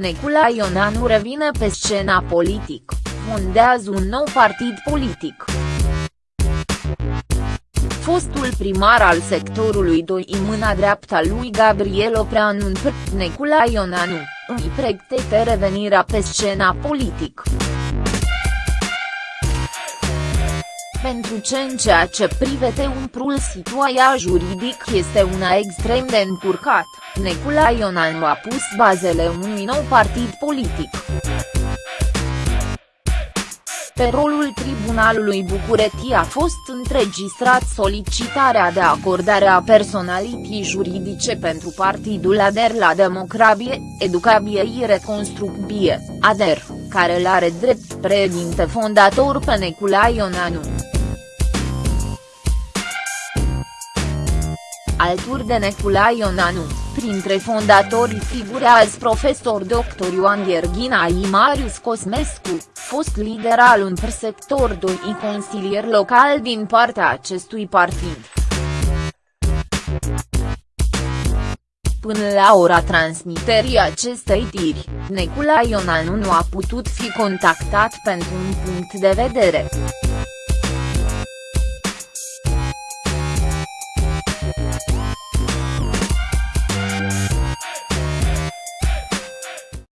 Necula Ionanu revine pe scena politic, fondează un nou partid politic. Fostul primar al sectorului 2 în mâna dreapta lui Gabriel Opreanu Necula Ionanu, îi pregătește revenirea pe scena politic. Pentru ce în ceea ce privete umprul situația juridic este una extrem de încurcat, Necula Ionanu a pus bazele unui nou partid politic. Pe rolul Tribunalului București a fost înregistrat solicitarea de acordare a personalității juridice pentru partidul ADER la Democrabie, Educabie și Reconstrucție, ADER, care l-are drept președinte fondator pe Necula Ionanu. Alături de Necula Ionanu, printre fondatorii figurează profesor dr. Ioan Gherghina și Marius Cosmescu, fost lider al un sector 2 și consilier local din partea acestui partid. Până la ora transmiterii acestei tiri, Necula Ionanu nu a putut fi contactat pentru un punct de vedere.